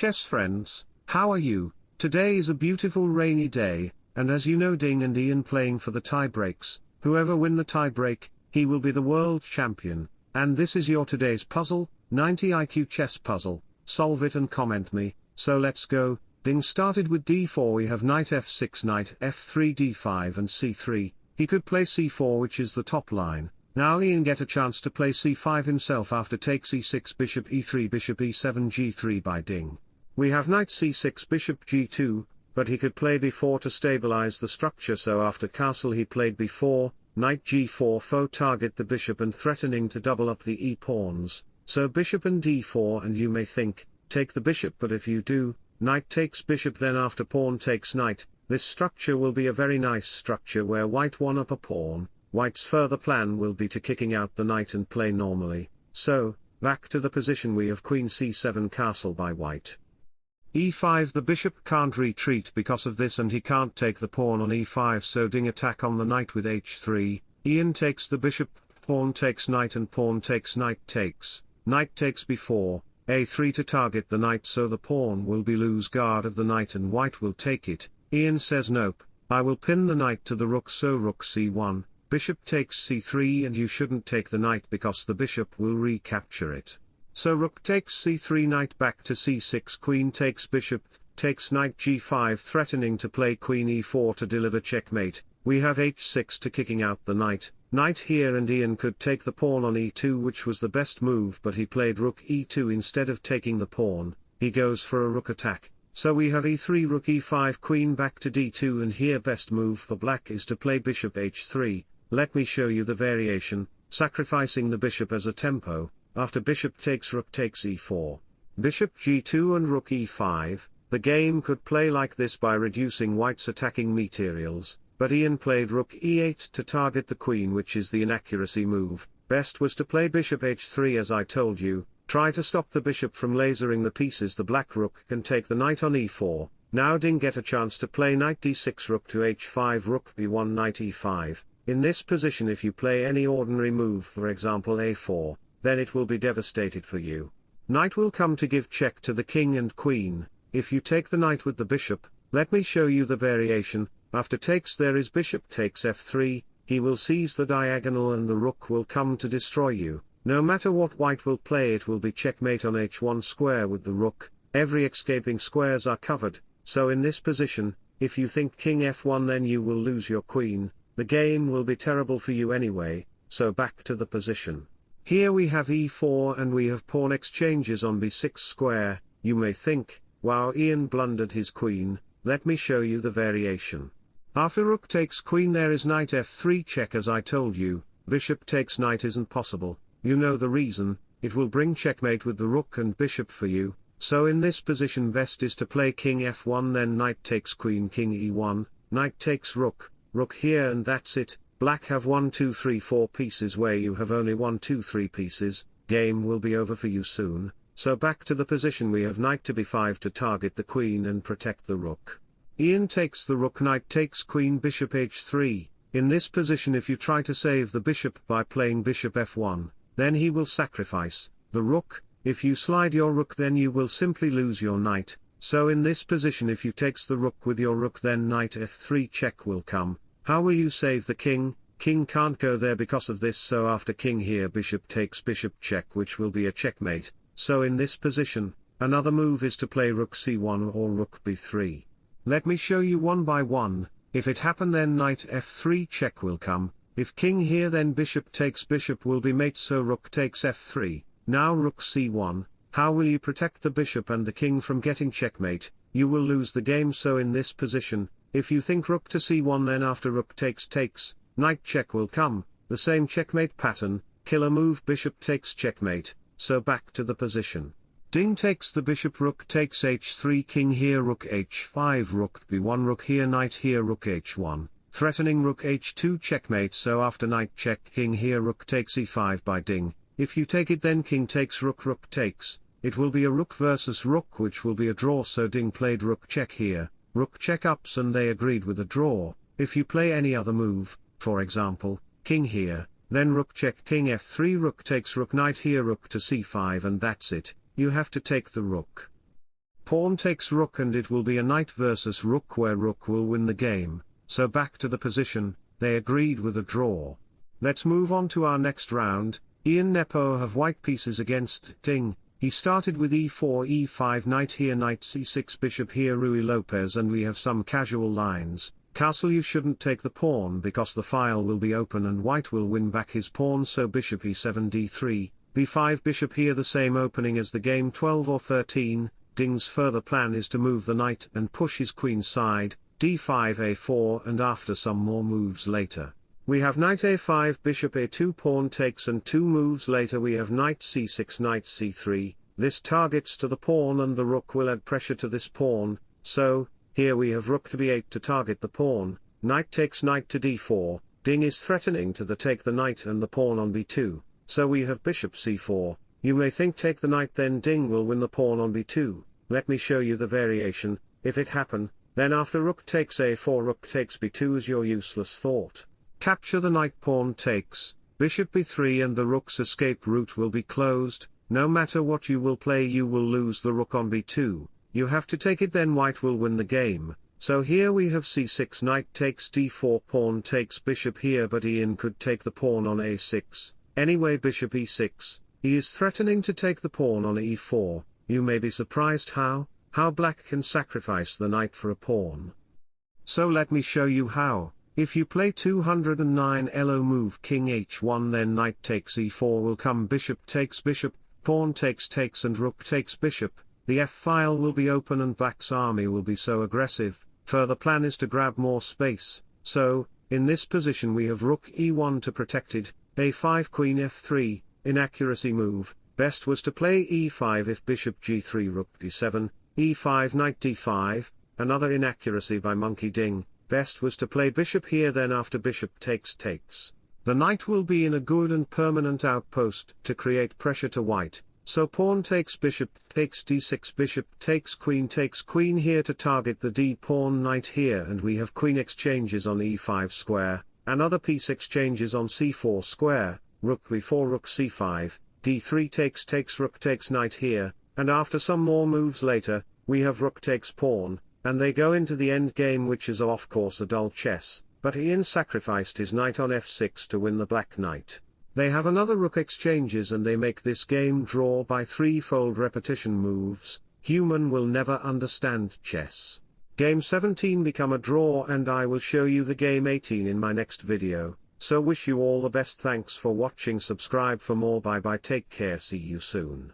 chess friends, how are you? Today is a beautiful rainy day, and as you know Ding and Ian playing for the tie breaks, whoever win the tie break, he will be the world champion, and this is your today's puzzle, 90 IQ chess puzzle, solve it and comment me, so let's go, Ding started with d4 we have knight f6 knight f3 d5 and c3, he could play c4 which is the top line, now Ian get a chance to play c5 himself after take c6 bishop e3 bishop e7 g3 by Ding. We have knight c6 bishop g2, but he could play b4 to stabilize the structure so after castle he played b4, knight g4 foe target the bishop and threatening to double up the e-pawns, so bishop and d4 and you may think, take the bishop but if you do, knight takes bishop then after pawn takes knight, this structure will be a very nice structure where white won up a pawn, White's further plan will be to kicking out the knight and play normally, so, back to the position we have queen c7 castle by white. E5 The bishop can't retreat because of this and he can't take the pawn on e5 so Ding attack on the knight with h3, Ian takes the bishop, pawn takes knight and pawn takes knight takes, knight takes b4, a3 to target the knight so the pawn will be lose guard of the knight and white will take it, Ian says nope, I will pin the knight to the rook so rook c1, bishop takes c3 and you shouldn't take the knight because the bishop will recapture it. So rook takes c3 knight back to c6 queen takes bishop, takes knight g5 threatening to play queen e4 to deliver checkmate, we have h6 to kicking out the knight, knight here and Ian could take the pawn on e2 which was the best move but he played rook e2 instead of taking the pawn, he goes for a rook attack, so we have e3 rook e5 queen back to d2 and here best move for black is to play bishop h3, let me show you the variation, sacrificing the bishop as a tempo, after bishop takes rook takes e4, bishop g2 and rook e5, the game could play like this by reducing white's attacking materials, but Ian played rook e8 to target the queen which is the inaccuracy move, best was to play bishop h3 as I told you, try to stop the bishop from lasering the pieces. The black rook can take the knight on e4, now Ding get a chance to play knight d6 rook to h5 rook b1 knight e5, in this position if you play any ordinary move for example a4, then it will be devastated for you. Knight will come to give check to the king and queen, if you take the knight with the bishop, let me show you the variation, after takes there is bishop takes f3, he will seize the diagonal and the rook will come to destroy you, no matter what white will play it will be checkmate on h1 square with the rook, every escaping squares are covered, so in this position, if you think king f1 then you will lose your queen, the game will be terrible for you anyway, so back to the position. Here we have e4 and we have pawn exchanges on b6 square, you may think, wow Ian blundered his queen, let me show you the variation. After rook takes queen there is knight f3 check as I told you, bishop takes knight isn't possible, you know the reason, it will bring checkmate with the rook and bishop for you, so in this position best is to play king f1 then knight takes queen king e1, knight takes rook, rook here and that's it, black have 1 2 3 4 pieces where you have only 1 2 3 pieces, game will be over for you soon, so back to the position we have knight to b5 to target the queen and protect the rook. Ian takes the rook knight takes queen bishop h3, in this position if you try to save the bishop by playing bishop f1, then he will sacrifice, the rook, if you slide your rook then you will simply lose your knight, so in this position if you takes the rook with your rook then knight f3 check will come, how will you save the king, king can't go there because of this so after king here bishop takes bishop check which will be a checkmate, so in this position, another move is to play rook c1 or rook b3. Let me show you one by one, if it happen then knight f3 check will come, if king here then bishop takes bishop will be mate so rook takes f3, now rook c1, how will you protect the bishop and the king from getting checkmate, you will lose the game so in this position, if you think rook to c1 then after rook takes takes, knight check will come, the same checkmate pattern, killer move bishop takes checkmate, so back to the position. Ding takes the bishop rook takes h3 king here rook h5 rook b1 rook here knight here rook h1, threatening rook h2 checkmate so after knight check king here rook takes e5 by Ding, if you take it then king takes rook rook takes, it will be a rook versus rook which will be a draw so Ding played rook check here, rook check ups and they agreed with a draw, if you play any other move, for example, king here, then rook check king f3 rook takes rook knight here rook to c5 and that's it, you have to take the rook. pawn takes rook and it will be a knight versus rook where rook will win the game, so back to the position, they agreed with a draw. Let's move on to our next round, Ian Nepo have white pieces against Ding, he started with e4 e5 knight here knight c6 bishop here Ruy Lopez and we have some casual lines, castle you shouldn't take the pawn because the file will be open and white will win back his pawn. So bishop e7 d3, b5 bishop here the same opening as the game 12 or 13, Ding's further plan is to move the knight and push his queen side, d5 a4 and after some more moves later. We have knight a5 bishop a2 pawn takes and two moves later we have knight c6 knight c3, this targets to the pawn and the rook will add pressure to this pawn, so, here we have rook to b8 to target the pawn, knight takes knight to d4, Ding is threatening to the take the knight and the pawn on b2, so we have bishop c4, you may think take the knight then Ding will win the pawn on b2, let me show you the variation, if it happen, then after rook takes a4 rook takes b2 is your useless thought. Capture the knight pawn takes, bishop b3 and the rook's escape route will be closed, no matter what you will play you will lose the rook on b2, you have to take it then white will win the game, so here we have c6 knight takes d4 pawn takes bishop here but Ian could take the pawn on a6, anyway bishop e6, he is threatening to take the pawn on e4, you may be surprised how, how black can sacrifice the knight for a pawn. So let me show you how, if you play 209 elo move king h1 then knight takes e4 will come bishop takes bishop, pawn takes takes and rook takes bishop, the f-file will be open and black's army will be so aggressive, further plan is to grab more space, so, in this position we have rook e1 to protected, a5 queen f3, inaccuracy move, Best was to play e5 if bishop g3 rook d7, e5 knight d5, another inaccuracy by monkey ding, best was to play bishop here then after bishop takes takes. The knight will be in a good and permanent outpost to create pressure to white, so pawn takes bishop takes d6 bishop takes queen takes queen here to target the d pawn knight here and we have queen exchanges on e5 square, another piece exchanges on c4 square, rook b4 rook c5, d3 takes takes rook takes knight here, and after some more moves later, we have rook takes pawn, and they go into the end game which is of course a dull chess, but Ian sacrificed his knight on f6 to win the black knight. They have another rook exchanges and they make this game draw by threefold repetition moves, human will never understand chess. Game 17 become a draw and I will show you the game 18 in my next video. So wish you all the best thanks for watching subscribe for more bye bye take care see you soon.